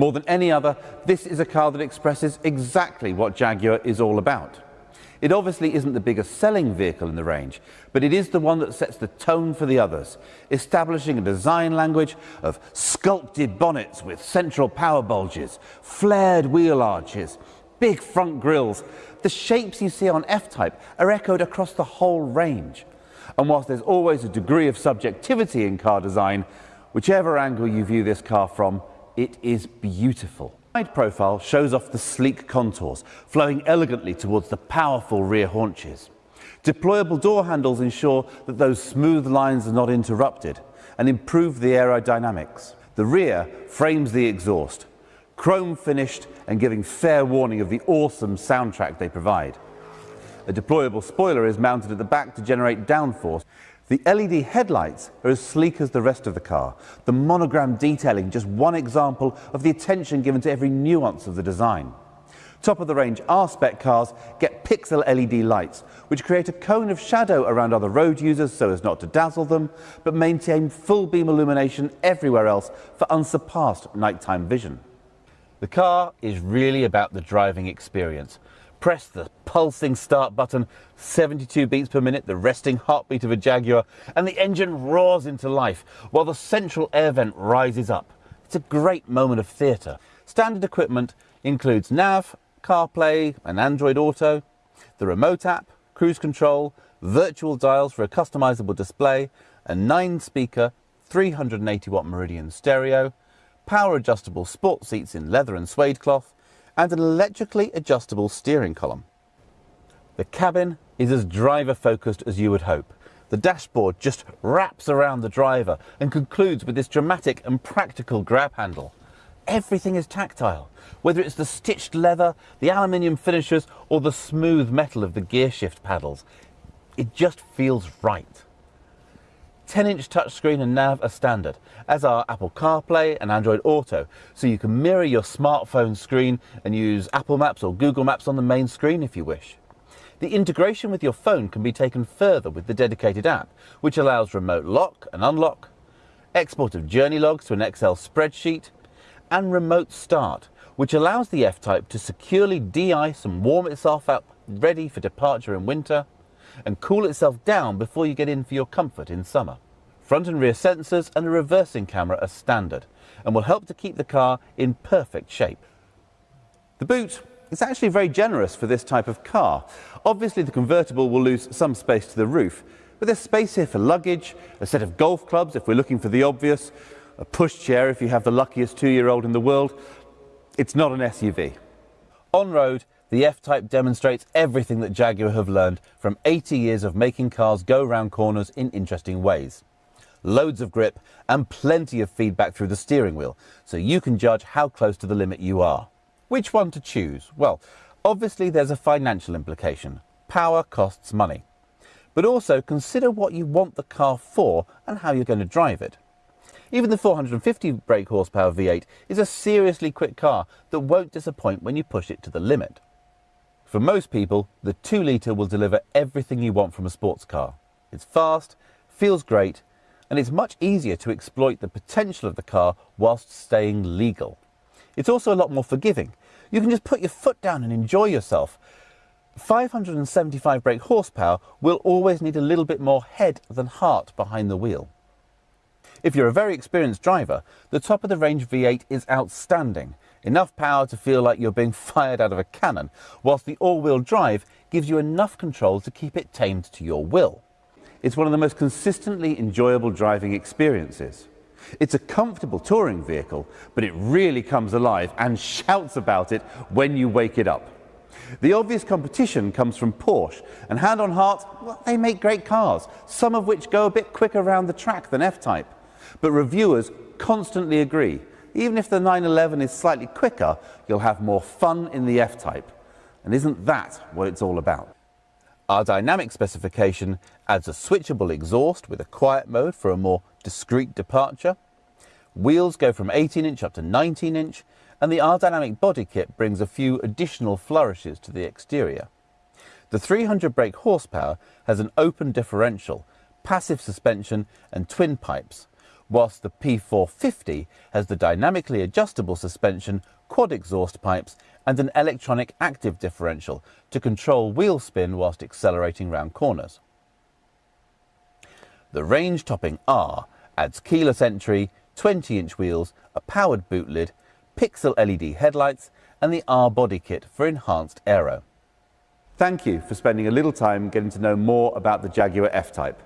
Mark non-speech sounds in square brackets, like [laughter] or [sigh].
More than any other, this is a car that expresses exactly what Jaguar is all about. It obviously isn't the biggest selling vehicle in the range, but it is the one that sets the tone for the others, establishing a design language of sculpted bonnets with central power bulges, flared wheel arches, big front grills. The shapes you see on F-Type are echoed across the whole range. And whilst there's always a degree of subjectivity in car design, whichever angle you view this car from, it is beautiful. Side profile shows off the sleek contours, flowing elegantly towards the powerful rear haunches. Deployable door handles ensure that those smooth lines are not interrupted and improve the aerodynamics. The rear frames the exhaust, chrome finished and giving fair warning of the awesome soundtrack they provide. A deployable spoiler is mounted at the back to generate downforce. The LED headlights are as sleek as the rest of the car. The monogram detailing just one example of the attention given to every nuance of the design. Top of the range R-Spec cars get pixel LED lights, which create a cone of shadow around other road users so as not to dazzle them, but maintain full beam illumination everywhere else for unsurpassed nighttime vision. The car is really about the driving experience. Press the pulsing start button, 72 beats per minute, the resting heartbeat of a Jaguar, and the engine roars into life while the central air vent rises up. It's a great moment of theatre. Standard equipment includes nav, CarPlay and Android Auto, the remote app, cruise control, virtual dials for a customizable display, a 9-speaker 380 watt Meridian stereo, power adjustable sport seats in leather and suede cloth, and an electrically adjustable steering column. The cabin is as driver focused as you would hope. The dashboard just wraps around the driver and concludes with this dramatic and practical grab handle. Everything is tactile, whether it's the stitched leather, the aluminium finishers, or the smooth metal of the gear shift paddles. It just feels right. 10-inch touchscreen and nav are standard, as are Apple CarPlay and Android Auto, so you can mirror your smartphone screen and use Apple Maps or Google Maps on the main screen if you wish. The integration with your phone can be taken further with the dedicated app, which allows remote lock and unlock, export of journey logs to an Excel spreadsheet, and remote start, which allows the F-Type to securely de-ice and warm itself up ready for departure in winter, and cool itself down before you get in for your comfort in summer. Front and rear sensors and a reversing camera are standard and will help to keep the car in perfect shape. The boot is actually very generous for this type of car. Obviously the convertible will lose some space to the roof, but there's space here for luggage, a set of golf clubs if we're looking for the obvious, a pushchair if you have the luckiest two-year-old in the world. It's not an SUV. On road, the F-Type demonstrates everything that Jaguar have learned from 80 years of making cars go round corners in interesting ways. Loads of grip and plenty of feedback through the steering wheel, so you can judge how close to the limit you are. Which one to choose? Well, obviously there's a financial implication. Power costs money. But also consider what you want the car for and how you're going to drive it. Even the 450 brake horsepower V8 is a seriously quick car that won't disappoint when you push it to the limit. For most people, the 2 litre will deliver everything you want from a sports car. It's fast, feels great, and it's much easier to exploit the potential of the car whilst staying legal. It's also a lot more forgiving. You can just put your foot down and enjoy yourself. 575 brake horsepower will always need a little bit more head than heart behind the wheel. If you're a very experienced driver, the top of the range V8 is outstanding enough power to feel like you're being [laughs] fired out of a cannon, whilst the all-wheel drive gives you enough control to keep it tamed to your will. It's one of the most consistently enjoyable driving experiences. It's a comfortable touring vehicle, but it really comes alive and [laughs] shouts about it when you wake it up. The obvious competition comes from Porsche, and hand on heart, well, they make great cars, some of which go a bit quicker around the track than F-Type. But reviewers constantly agree even if the 911 is slightly quicker, you'll have more fun in the F-Type. And isn't that what it's all about? R-Dynamic specification adds a switchable exhaust with a quiet mode for a more discreet departure. Wheels go from 18 inch up to 19 inch, and the R-Dynamic body kit brings a few additional flourishes to the exterior. The 300 brake horsepower has an open differential, passive suspension and twin pipes, whilst the P450 has the dynamically adjustable suspension, quad exhaust pipes and an electronic active differential to control wheel spin whilst accelerating round corners. The range-topping R adds keyless entry, 20-inch wheels, a powered boot lid, pixel LED headlights and the R body kit for enhanced aero. Thank you for spending a little time getting to know more about the Jaguar F-Type.